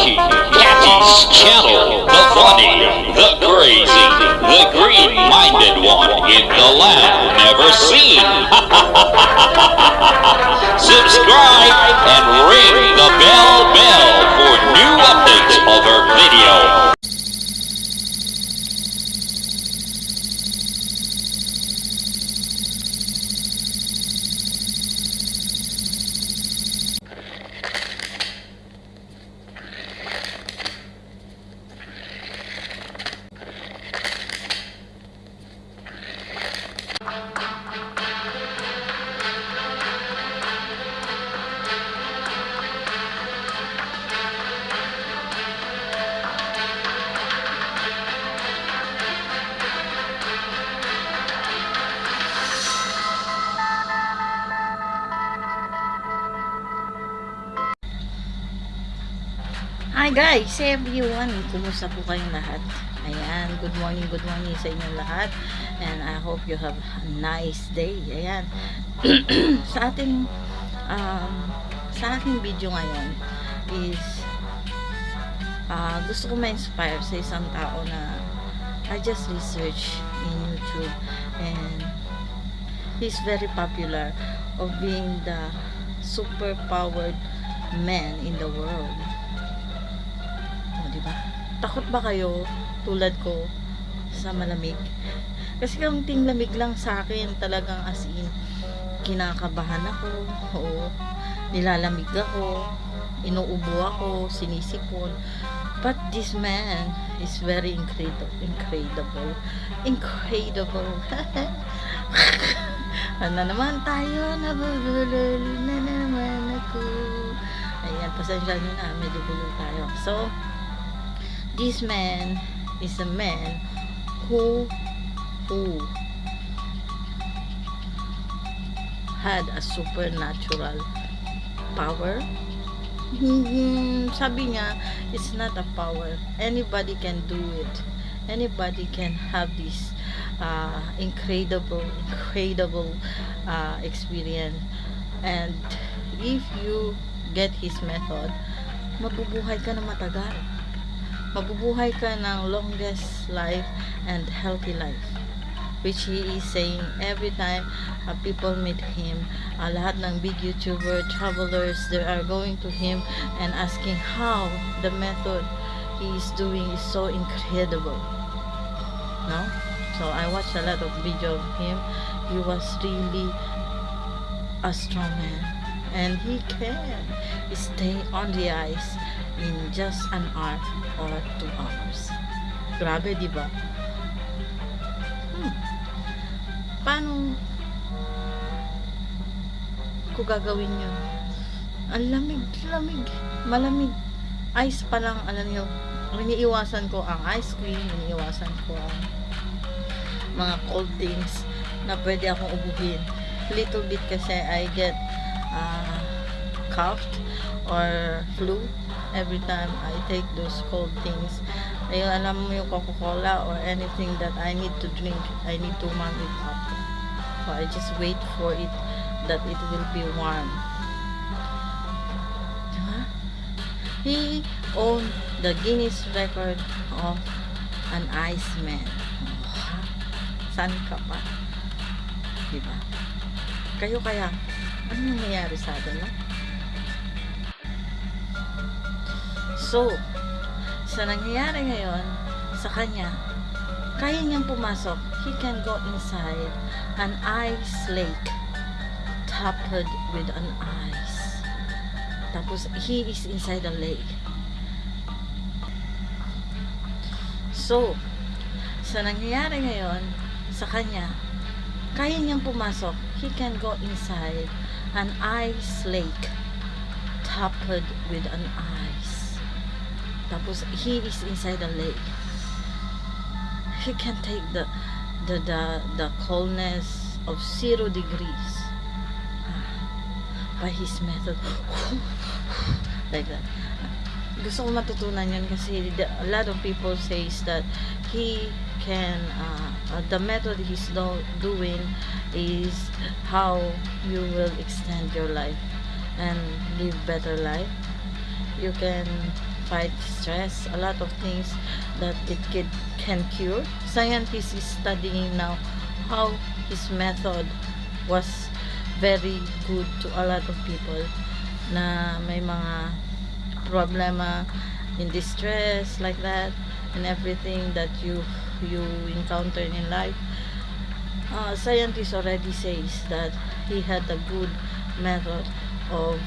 Archie, Kathy's channel, the funny, the crazy, the green-minded one in the land never seen. Subscribe and ring the bell Hi guys, everyone. Kumusta po kayong lahat? Ayan, good morning, good morning sa inyong lahat. And I hope you have a nice day. Ayan. sa ating um, sa aking video ngayon is uh, gusto ko ma-inspire sa isang tao na I just research in YouTube and he's very popular of being the super powered man in the world. Di ba? Takot ba kayo tulad ko sa malamig? Kasi kaunting lamig lang sa akin, talagang as in, kinakabahan ako, oo, nilalamig ako, inuubo ako, sinisipon. But this man is very incredible, incredible, incredible. ano naman tayo, nabubulol na naman ako. Ayan, pasensya nyo na, medyo bulol tayo. So, this man is a man who who had a supernatural power. Hmm, sabi niya it's not a power. Anybody can do it. Anybody can have this uh, incredible incredible uh, experience. And if you get his method mabubuhay ka na matagal mabubuhay ka ng longest life and healthy life which he is saying every time uh, people meet him uh, lahat ng big YouTuber travelers they are going to him and asking how the method he is doing is so incredible no? So I watched a lot of video of him. He was really a strong man and he can stay on the ice in just an hour or two hours. Grabe, di ba? Hmm. Paano ko gagawin yun? Ang lamig, lamig, malamig. Ice pa lang, alam niyo, iniiwasan ko ang ice cream, iniiwasan ko ang mga cold things na pwede akong ubuhin. Little bit kasi I get uh, coughed or flu every time I take those cold things. Ayun, alam mo yung Coca-Cola or anything that I need to drink, I need to warm it up. So I just wait for it that it will be warm. Diba? He owned the Guinness record of an Iceman. Oh, San ka pa? Diba? Kayo kaya, ano nangyayari sa atin, no? So, sa nangyayari ngayon sa kanya, kaya niyang pumasok. He can go inside an ice lake topped with an ice. Tapos, he is inside a lake. So, sa nangyayari ngayon sa kanya, kaya niyang pumasok. He can go inside an ice lake topped with an ice. Tapos, he is inside the lake. He can take the the the, the coldness of zero degrees by his method. like that. Gusto ko matutunan yun kasi the, a lot of people says that he can uh, uh, the method he's do, doing is how you will extend your life and live better life you can fight stress, a lot of things that it can, can cure. Scientists is studying now how his method was very good to a lot of people na may mga problema in distress like that and everything that you you encounter in life uh, scientists already says that he had a good method of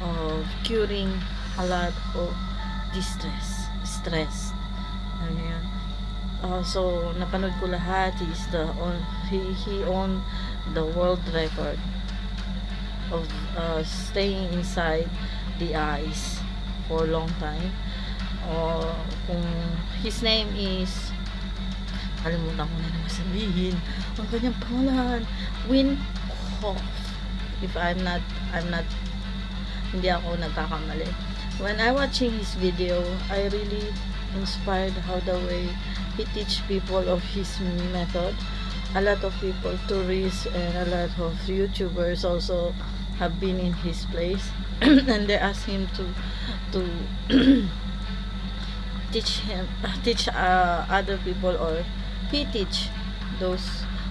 of curing a lot distress stress. Ano yun uh, so napanood ko lahat. He's the on, he, he owned the world record of uh, staying inside the ice for a long time. Or kung his name is kalimutan ko na naman sabihin ang kanyang pangalan Win Hof if I'm not I'm not hindi ako nagkakamali when I watching his video I really inspired how the way he teach people of his method. A lot of people tourists and a lot of youtubers also have been in his place. And they ask him to to teach him teach uh, other people or he teach those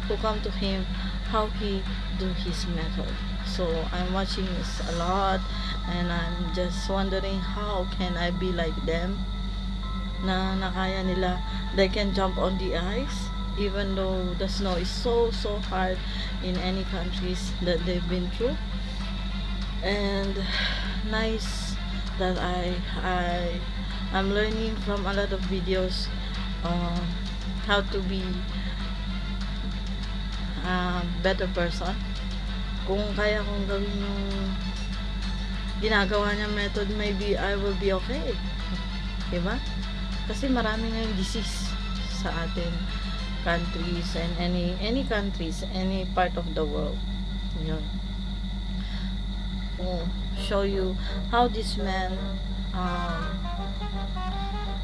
who come to him how he do his method so i'm watching this a lot and i'm just wondering how can i be like them? Na nakaya nila. They can jump on the ice even though the snow is so so hard in any countries that they've been through. And nice that I I I'm learning from a lot of videos um, how to be a better person kung kaya kong gawin yung ginagawa niya method maybe I will be okay. Diba? kasi marami ngayong disease sa atin countries and any any countries any part of the world. Yun. Will show you how this man um,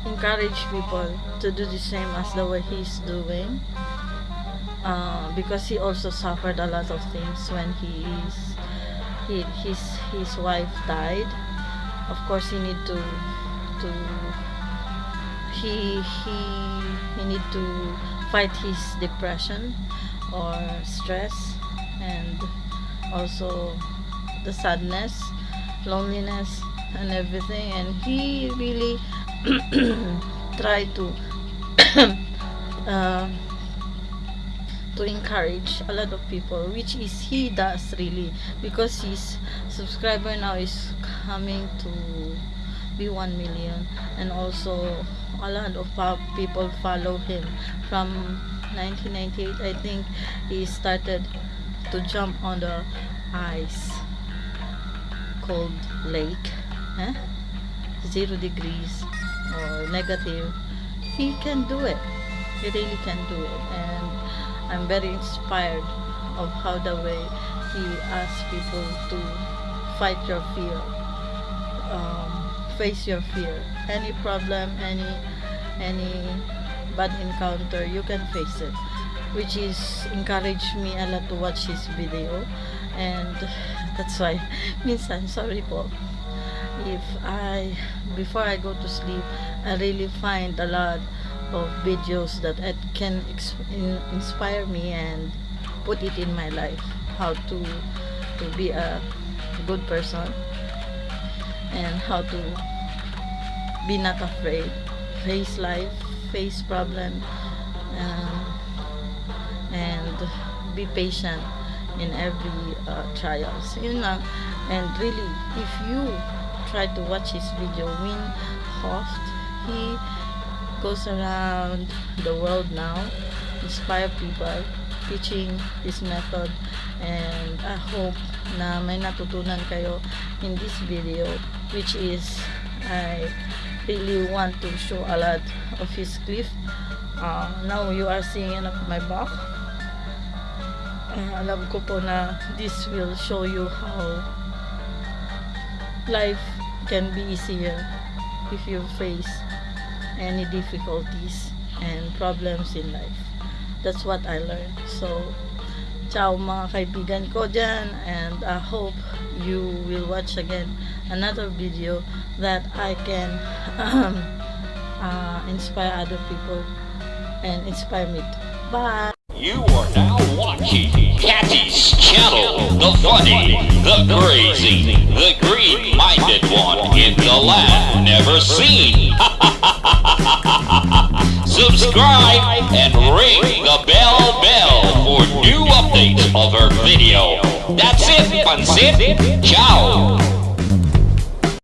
encourage people to do the same as the way he's doing uh, because he also suffered a lot of things when he is he, his his wife died. Of course he need to to he he he need to fight his depression or stress and also the sadness loneliness and everything. And he really try to uh, to encourage a lot of people which is he does really because his subscriber now is coming to be 1 million and also a lot of people follow him. From 1998 I think he started to jump on the ice cold lake eh? zero degrees or negative. He can do it. He really can do it. And I'm very inspired of how the way he asks people to fight your fear um, face your fear. Any problem any any bad encounter you can face it which is encouraged me a lot to watch his video. And that's why minsan sorry po if I before I go to sleep I really find a lot of videos that can in, inspire me and put it in my life how to to be a good person and how to be not afraid face life face problem um, and be patient in every uh, trials yun lang and really if you try to watch his video Wim Hof he goes around the world now inspire people teaching his method and I hope na may natutunan kayo in this video which is I really want to show a lot of his cliff. Uh, now you are seeing it my back. Uh, alam ko po na this will show you how life can be easier if you face any difficulties and problems in life that's what I learned so ciao mga kaibigan ko dyan and I hope you will watch again another video that I can um, uh, inspire other people and inspire me. Bye. You are now watching Catty's channel, the funny, the crazy, the green-minded one in the land never seen. Subscribe and ring the bell bell for new updates of our video. That's it, Pansit. Ciao.